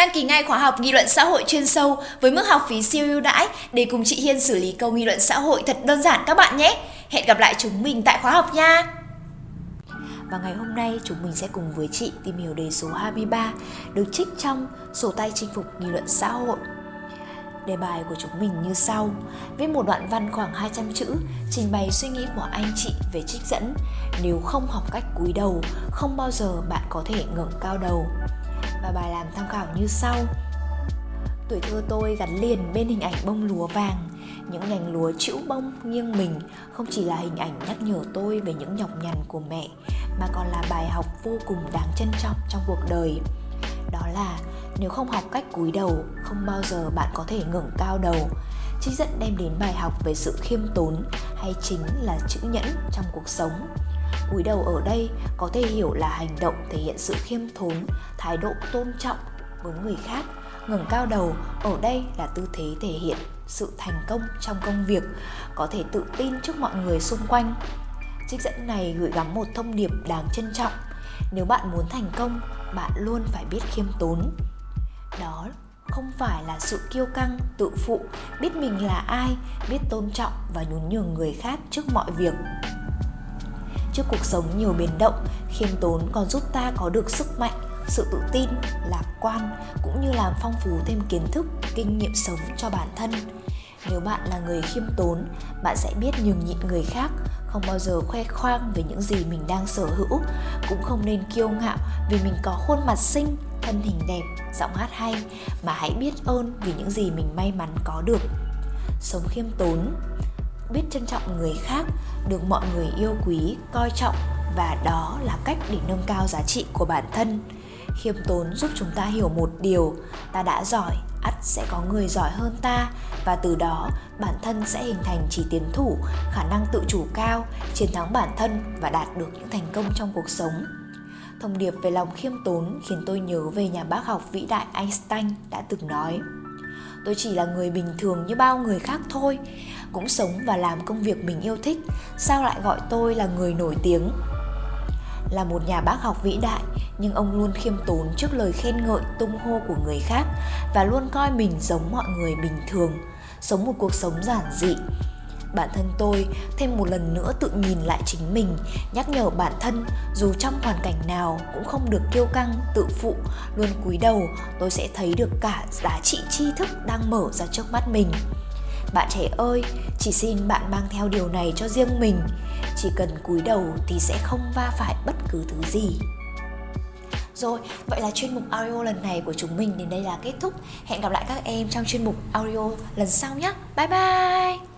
Đăng ký ngay khóa học nghị luận xã hội chuyên sâu với mức học phí siêu ưu đãi để cùng chị Hiên xử lý câu nghị luận xã hội thật đơn giản các bạn nhé. Hẹn gặp lại chúng mình tại khóa học nha. Và ngày hôm nay chúng mình sẽ cùng với chị tìm hiểu đề số 23 được trích trong sổ tay chinh phục nghị luận xã hội. Đề bài của chúng mình như sau Viết một đoạn văn khoảng 200 chữ, Trình bày suy nghĩ của anh chị về trích dẫn Nếu không học cách cúi đầu, Không bao giờ bạn có thể ngẩng cao đầu và bài làm tham khảo như sau. Tuổi thơ tôi gắn liền bên hình ảnh bông lúa vàng. Những nhành lúa chữ bông nghiêng mình không chỉ là hình ảnh nhắc nhở tôi về những nhọc nhằn của mẹ, mà còn là bài học vô cùng đáng trân trọng trong cuộc đời. Đó là, nếu không học cách cúi đầu, không bao giờ bạn có thể ngẩng cao đầu. Trích dẫn đem đến bài học về sự khiêm tốn hay chính là chữ nhẫn trong cuộc sống cúi đầu ở đây có thể hiểu là hành động thể hiện sự khiêm tốn thái độ tôn trọng với người khác. Ngẩng cao đầu, ở đây là tư thế thể hiện sự thành công trong công việc, có thể tự tin trước mọi người xung quanh. Trích dẫn này gửi gắm một thông điệp đáng trân trọng. Nếu bạn muốn thành công, bạn luôn phải biết khiêm tốn. Đó không phải là sự kiêu căng, tự phụ, biết mình là ai, biết tôn trọng và nhún nhường người khác trước mọi việc trước cuộc sống nhiều biến động, khiêm tốn còn giúp ta có được sức mạnh, sự tự tin, lạc quan, cũng như làm phong phú thêm kiến thức, kinh nghiệm sống cho bản thân. Nếu bạn là người khiêm tốn, bạn sẽ biết nhường nhịn người khác, không bao giờ khoe khoang về những gì mình đang sở hữu, cũng không nên kiêu ngạo vì mình có khuôn mặt xinh, thân hình đẹp, giọng hát hay, mà hãy biết ơn vì những gì mình may mắn có được. Sống khiêm tốn biết trân trọng người khác, được mọi người yêu quý, coi trọng và đó là cách để nâng cao giá trị của bản thân. Khiêm tốn giúp chúng ta hiểu một điều, ta đã giỏi, ắt sẽ có người giỏi hơn ta và từ đó bản thân sẽ hình thành chỉ tiến thủ, khả năng tự chủ cao, chiến thắng bản thân và đạt được những thành công trong cuộc sống. Thông điệp về lòng khiêm tốn khiến tôi nhớ về nhà bác học vĩ đại einstein đã từng nói tôi chỉ là người bình thường như bao người khác thôi. Cũng sống và làm công việc mình yêu thích, sao lại gọi tôi là người nổi tiếng? Là một nhà bác học vĩ đại, nhưng ông luôn khiêm tốn trước lời khen ngợi, tung hô của người khác và luôn coi mình giống mọi người bình thường. Sống một cuộc sống giản dị bản thân tôi thêm một lần nữa tự nhìn lại chính mình nhắc nhở bản thân dù trong hoàn cảnh nào cũng không được kiêu căng tự phụ luôn cúi đầu tôi sẽ thấy được cả giá trị tri thức đang mở ra trước mắt mình bạn trẻ ơi chỉ xin bạn mang theo điều này cho riêng mình chỉ cần cúi đầu thì sẽ không va phải bất cứ thứ gì rồi, vậy là chuyên mục audio lần này của chúng mình đến đây là kết thúc. Hẹn gặp lại các em trong chuyên mục audio lần sau nhé. Bye bye!